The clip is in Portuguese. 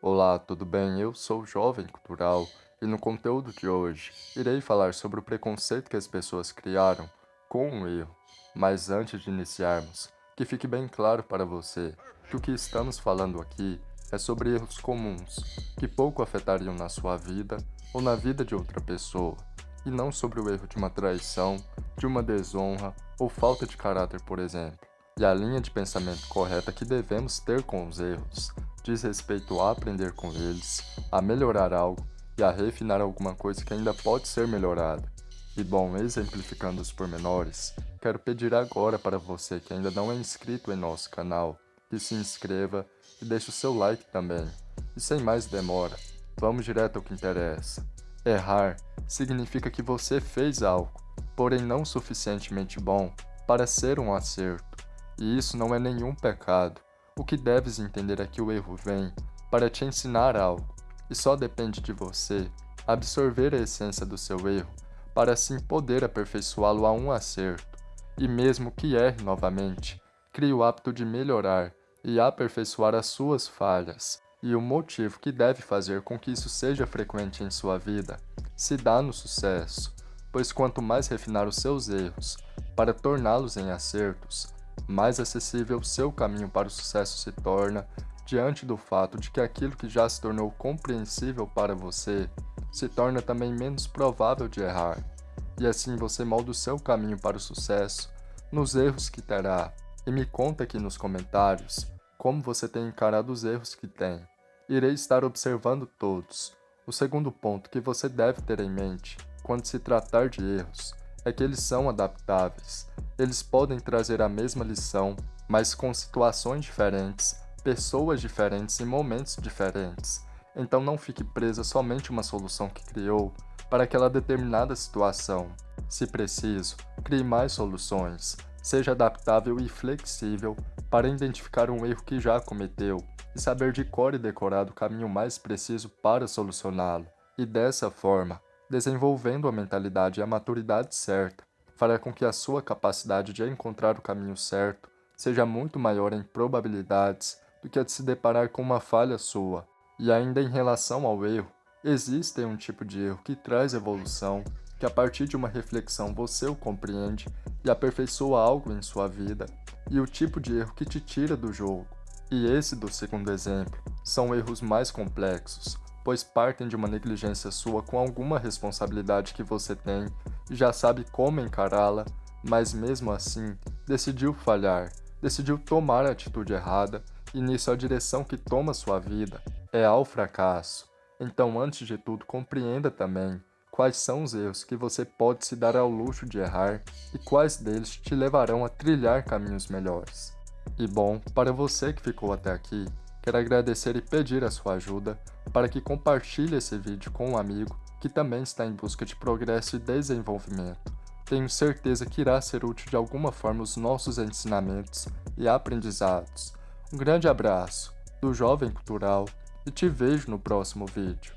Olá, tudo bem? Eu sou o Jovem Cultural e no conteúdo de hoje irei falar sobre o preconceito que as pessoas criaram com um erro. Mas antes de iniciarmos, que fique bem claro para você que o que estamos falando aqui é sobre erros comuns que pouco afetariam na sua vida ou na vida de outra pessoa, e não sobre o erro de uma traição, de uma desonra ou falta de caráter, por exemplo. E a linha de pensamento correta que devemos ter com os erros diz respeito a aprender com eles, a melhorar algo e a refinar alguma coisa que ainda pode ser melhorada. E bom, exemplificando os pormenores, quero pedir agora para você que ainda não é inscrito em nosso canal, que se inscreva e deixe o seu like também. E sem mais demora, vamos direto ao que interessa. Errar significa que você fez algo, porém não suficientemente bom para ser um acerto. E isso não é nenhum pecado. O que deves entender é que o erro vem para te ensinar algo, e só depende de você absorver a essência do seu erro, para assim poder aperfeiçoá-lo a um acerto. E mesmo que erre novamente, crie o hábito de melhorar e aperfeiçoar as suas falhas. E o motivo que deve fazer com que isso seja frequente em sua vida se dá no sucesso, pois quanto mais refinar os seus erros para torná-los em acertos, mais acessível seu caminho para o sucesso se torna diante do fato de que aquilo que já se tornou compreensível para você se torna também menos provável de errar, e assim você molda o seu caminho para o sucesso nos erros que terá. E me conta aqui nos comentários como você tem encarado os erros que tem. Irei estar observando todos. O segundo ponto que você deve ter em mente quando se tratar de erros é que eles são adaptáveis. Eles podem trazer a mesma lição, mas com situações diferentes, pessoas diferentes e momentos diferentes. Então não fique presa somente uma solução que criou para aquela determinada situação. Se preciso, crie mais soluções. Seja adaptável e flexível para identificar um erro que já cometeu e saber de cor e decorar o caminho mais preciso para solucioná-lo. E dessa forma, desenvolvendo a mentalidade e a maturidade certa, fará com que a sua capacidade de encontrar o caminho certo seja muito maior em probabilidades do que a de se deparar com uma falha sua. E ainda em relação ao erro, existe um tipo de erro que traz evolução, que a partir de uma reflexão você o compreende e aperfeiçoa algo em sua vida, e o tipo de erro que te tira do jogo. E esse do segundo exemplo são erros mais complexos, pois partem de uma negligência sua com alguma responsabilidade que você tem já sabe como encará-la, mas mesmo assim decidiu falhar, decidiu tomar a atitude errada e nisso a direção que toma sua vida é ao fracasso. Então, antes de tudo, compreenda também quais são os erros que você pode se dar ao luxo de errar e quais deles te levarão a trilhar caminhos melhores. E bom, para você que ficou até aqui, quero agradecer e pedir a sua ajuda para que compartilhe esse vídeo com um amigo que também está em busca de progresso e desenvolvimento. Tenho certeza que irá ser útil de alguma forma os nossos ensinamentos e aprendizados. Um grande abraço do Jovem Cultural e te vejo no próximo vídeo.